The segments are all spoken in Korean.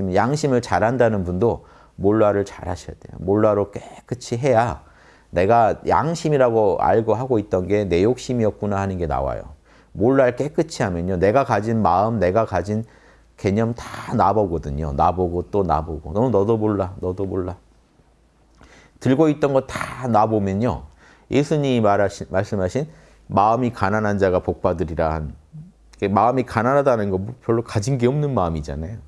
있으면 양심을 잘한다는 분도 몰라를 잘 하셔야 돼요. 몰라로 깨끗이 해야 내가 양심이라고 알고 하고 있던 게 내 욕심이었구나 하는 게 나와요. 몰라를 깨끗이 하면요. 내가 가진 마음, 내가 가진 개념 다 나보거든요. 나보고 또 나보고. 너, 너도 몰라, 너도 몰라. 들고 있던 거 다 나보면요. 예수님이 말하신, 말씀하신 마음이 가난한 자가 복받으리라 한 마음이 가난하다는 거 별로 가진 게 없는 마음이잖아요.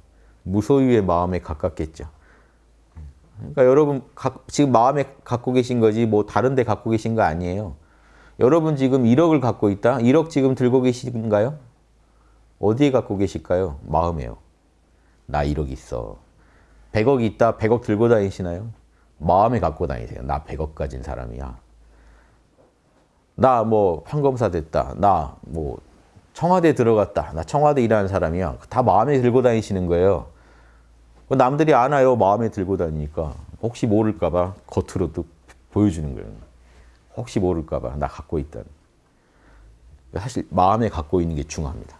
무소유의 마음에 가깝겠죠. 그러니까 여러분 지금 마음에 갖고 계신 거지 뭐 다른 데 갖고 계신 거 아니에요. 여러분 지금 1억을 갖고 있다? 1억 지금 들고 계신가요? 어디에 갖고 계실까요? 마음에요. 나 1억 있어. 100억 있다? 100억 들고 다니시나요? 마음에 갖고 다니세요. 나 100억 가진 사람이야. 나 뭐 판검사 됐다. 나 뭐 청와대 들어갔다. 나 청와대 일하는 사람이야. 다 마음에 들고 다니시는 거예요. 남들이 아나요? 마음에 들고 다니니까. 혹시 모를까 봐 겉으로 또 보여주는 거예요. 혹시 모를까 봐 나 갖고 있다는. 사실 마음에 갖고 있는 게 중요합니다.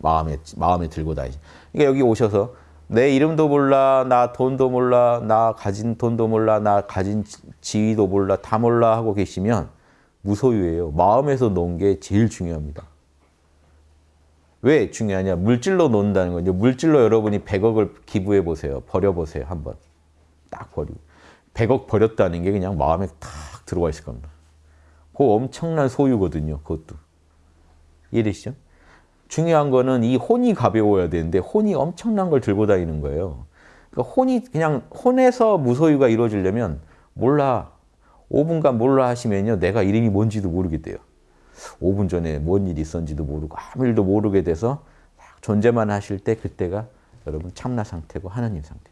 마음에 마음에 들고 다니시. 그러니까 여기 오셔서 내 이름도 몰라, 나 돈도 몰라, 나 가진 돈도 몰라, 나 가진 지위도 몰라, 다 몰라 하고 계시면 무소유예요. 마음에서 놓은 게 제일 중요합니다. 왜 중요하냐? 물질로 논다는 거죠. 물질로 여러분이 100억을 기부해 보세요. 버려 보세요. 한번. 딱 버리고. 100억 버렸다는 게 그냥 마음에 탁 들어와 있을 겁니다. 그 엄청난 소유거든요. 그것도. 이해되시죠? 중요한 거는 이 혼이 가벼워야 되는데 혼이 엄청난 걸 들고 다니는 거예요. 그러니까 혼이 그냥 혼에서 무소유가 이루어지려면 몰라. 5분간 몰라 하시면요. 내가 이름이 뭔지도 모르겠대요. 5분 전에 뭔 일이 있었는지도 모르고 아무 일도 모르게 돼서 존재만 하실 때 그때가 여러분 참나 상태고 하나님 상태.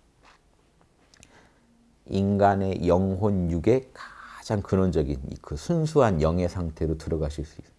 인간의 영혼 육의 가장 근원적인 그 순수한 영의 상태로 들어가실 수 있어요.